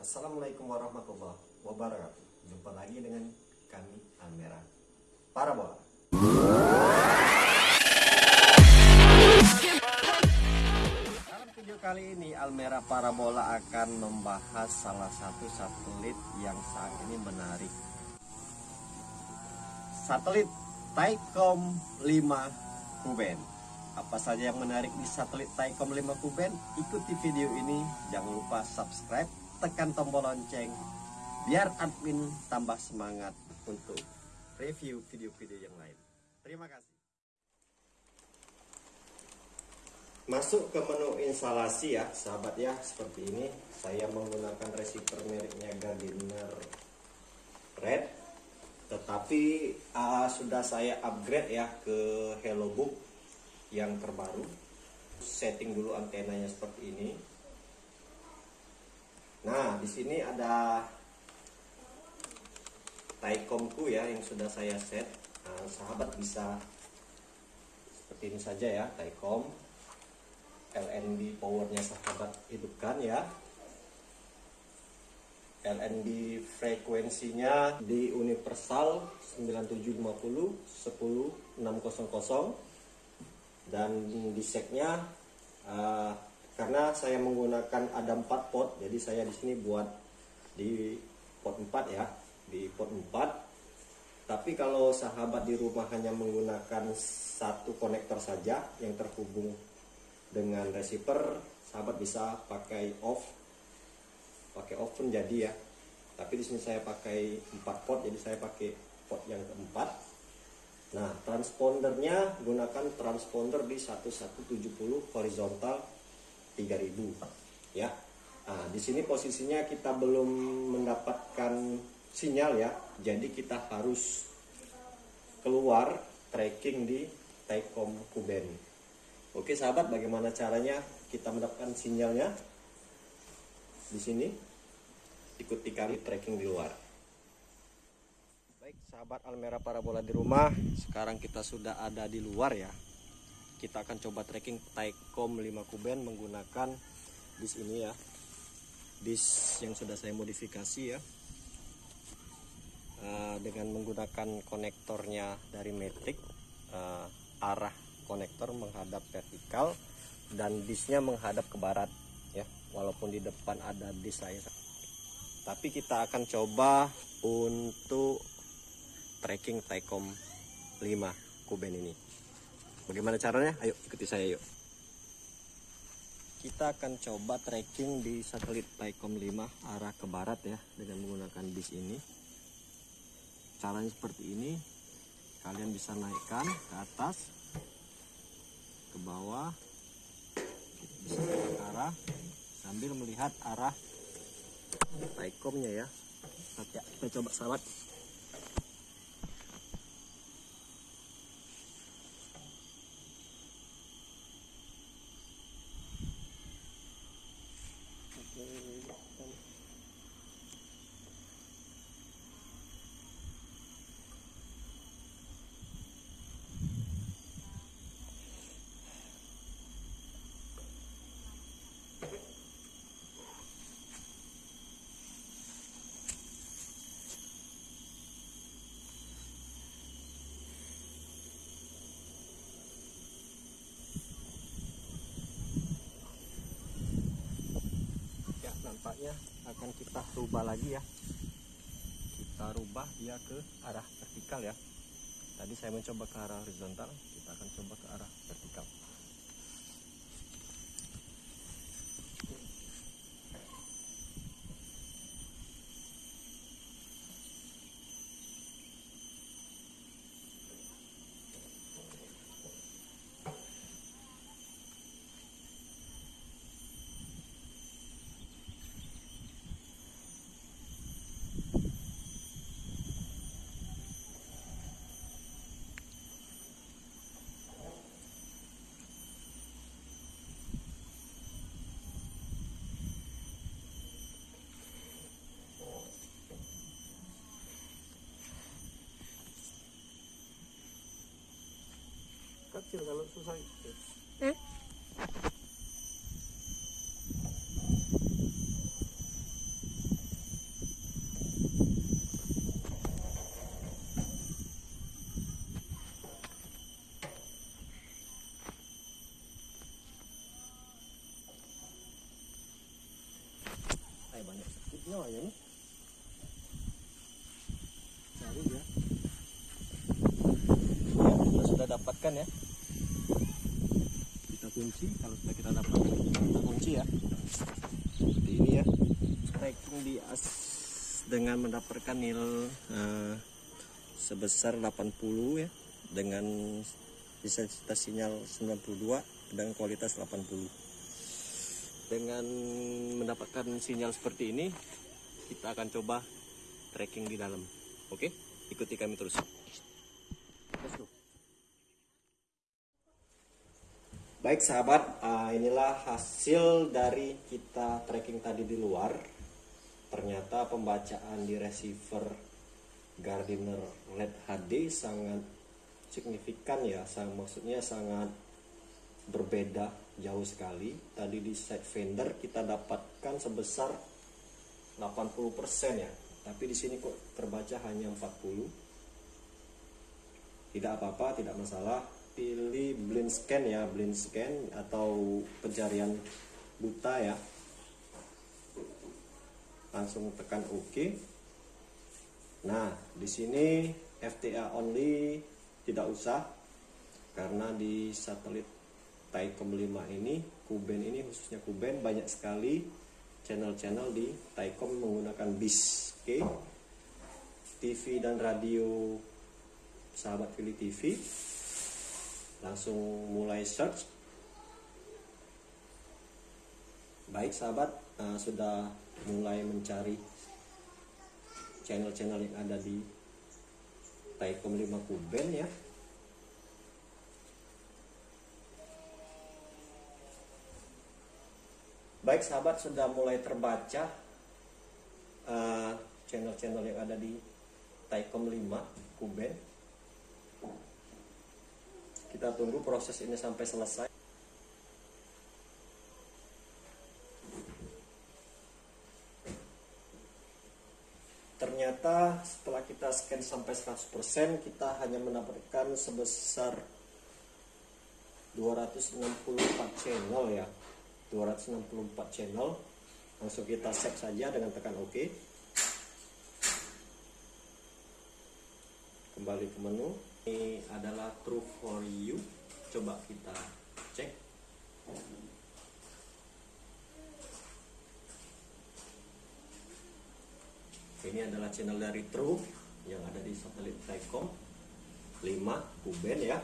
Assalamualaikum warahmatullahi wabarakatuh. Jumpa lagi dengan kami Almera Parabola. Dalam video kali ini Almera Parabola akan membahas salah satu satelit yang saat ini menarik. Satelit Taikom 5 Kuben. Apa saja yang menarik di satelit Taikom 5 Kuben? Ikuti video ini, jangan lupa subscribe, tekan tombol lonceng biar admin tambah semangat untuk review video-video yang lain. Terima kasih. Masuk ke menu instalasi ya, sahabat ya, seperti ini. Saya menggunakan receiver mereknya Gardiner Red, tetapi uh, sudah saya upgrade ya ke Hello Book yang terbaru. Setting dulu antenanya seperti ini. Nah, di sini ada Taikomku ya yang sudah saya set. Nah, sahabat bisa seperti ini saja ya, Taikom. LNB powernya sahabat hidupkan ya. LNB frekuensinya di universal 9750 10600 dan di seknya uh, karena saya menggunakan ada 4 pot jadi saya di sini buat di pot 4 ya di pot 4 tapi kalau sahabat di rumah hanya menggunakan satu konektor saja yang terhubung dengan receiver sahabat bisa pakai off pakai off pun jadi ya. Tapi di sini saya pakai 4 pot jadi saya pakai pot yang keempat. Nah transpondernya gunakan transponder di 1170 horizontal 3000 ya. Nah di sini posisinya kita belum mendapatkan sinyal ya. Jadi kita harus keluar tracking di Taikom Kuben. Oke sahabat bagaimana caranya kita mendapatkan sinyalnya? Di sini ikuti kami tracking di luar. Baik sahabat Almera Parabola di rumah sekarang kita sudah ada di luar ya kita akan coba tracking Taikom 5 Kuben menggunakan disk ini ya. Disk yang sudah saya modifikasi ya. Uh, dengan menggunakan konektornya dari Matic uh, arah konektor menghadap vertikal dan disknya menghadap ke barat ya walaupun di depan ada disk saya tapi kita akan coba untuk tracking Taikom 5 Kuben ini bagaimana caranya? Ayo ikuti saya yuk. Kita akan coba tracking di satelit Taikom 5 arah ke barat ya dengan menggunakan disk ini. Caranya seperti ini. Kalian bisa naikkan ke atas ke bawah bisa ke arah sambil melihat arah Taikomnya ya. Ya kita coba sahabat ya nampaknya akan kita rubah lagi ya. Kita rubah dia ke arah vertikal ya. Tadi saya mencoba ke arah horizontal kita akan coba ke arah vertikal kecil kalau susah kecil. Eh? ya nih ya. ya kita sudah dapatkan ya kunci kalau sudah kita dapat kunci ya. Seperti ini ya. Tracking di as dengan mendapatkan nil eh, sebesar 80 ya dengan intensitas sinyal 92 dan kualitas 80 dengan mendapatkan sinyal seperti ini kita akan coba tracking di dalam. Oke ikuti kami terus Baik sahabat, ah, inilah hasil dari kita tracking tadi di luar. Ternyata pembacaan di receiver Gardiner LED HD sangat signifikan ya, sang, maksudnya sangat berbeda jauh sekali. Tadi di side vendor kita dapatkan sebesar 80% ya, tapi di sini kok terbaca hanya 40 tidak apa-apa tidak masalah pilih blind scan ya blind scan atau pencarian buta ya. Langsung tekan OK. Nah di sini FTA only tidak usah karena di satelit Taikom 5 ini Kuben ini khususnya Kuben banyak sekali channel-channel di Taikom menggunakan bis oke? TV dan radio sahabat Philly TV langsung mulai search. Baik sahabat uh, sudah mulai mencari channel-channel yang ada di Taikom 5 Kuben ya. Baik sahabat sudah mulai terbaca uh, channel-channel yang ada di Taikom 5 Kuben kita tunggu proses ini sampai selesai. Ternyata setelah kita scan sampai 100% kita hanya mendapatkan sebesar 264 channel ya. 264 channel. Langsung kita save saja dengan tekan OK. Kembali ke menu ini adalah true for you. Coba kita cek. Ini adalah channel dari true yang ada di satelit Telkom. 5 Kuben ya